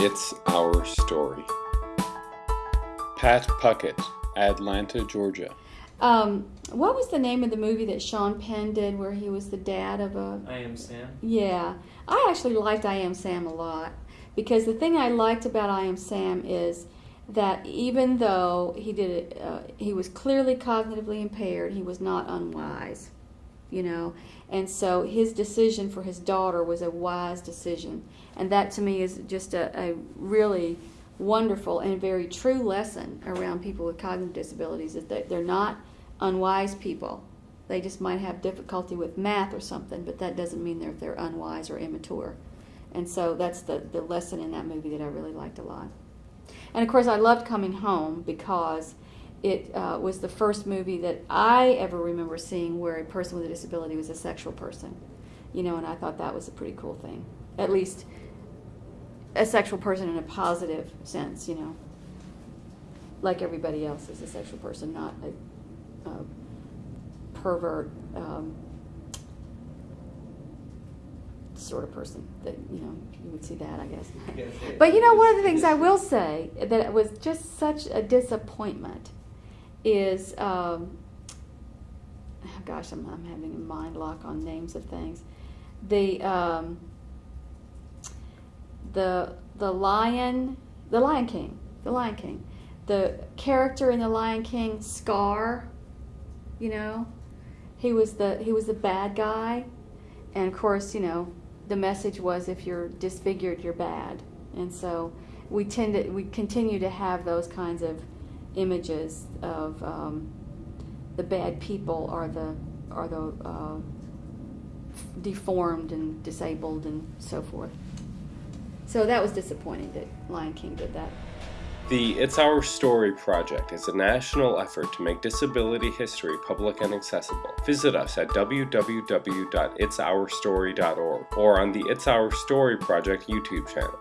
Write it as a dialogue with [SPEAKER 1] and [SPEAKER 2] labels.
[SPEAKER 1] It's Our Story. Pat Puckett, Atlanta, Georgia.
[SPEAKER 2] Um, what was the name of the movie that Sean Penn did where he was the dad of a.
[SPEAKER 3] I am Sam.
[SPEAKER 2] Yeah. I actually liked I Am Sam a lot because the thing I liked about I Am Sam is that even though he did it, uh, he was clearly cognitively impaired, he was not unwise, you know. And so his decision for his daughter was a wise decision. And that to me is just a, a really wonderful and very true lesson around people with cognitive disabilities is that they're not unwise people. They just might have difficulty with math or something, but that doesn't mean they're, they're unwise or immature. And so that's the, the lesson in that movie that I really liked a lot. And of course, I loved Coming Home because it uh, was the first movie that I ever remember seeing where a person with a disability was a sexual person. You know, and I thought that was a pretty cool thing. At least a sexual person in a positive sense, you know. Like everybody else is a sexual person, not a, a pervert um, sort of person that, you know, you would see that, I guess. But you know, one of the things I will say that it was just such a disappointment is, um, oh gosh, I'm, I'm having a mind lock on names of things. The um, the the lion, the Lion King, the Lion King, the character in the Lion King, Scar. You know, he was the he was the bad guy, and of course, you know, the message was if you're disfigured, you're bad, and so we tend to we continue to have those kinds of images of um, the bad people are the are the uh, deformed and disabled and so forth. So that was disappointing that Lion King did that.
[SPEAKER 1] The It's Our Story project is a national effort to make disability history public and accessible. Visit us at www.itsourstory.org or on the It's Our Story project YouTube channel.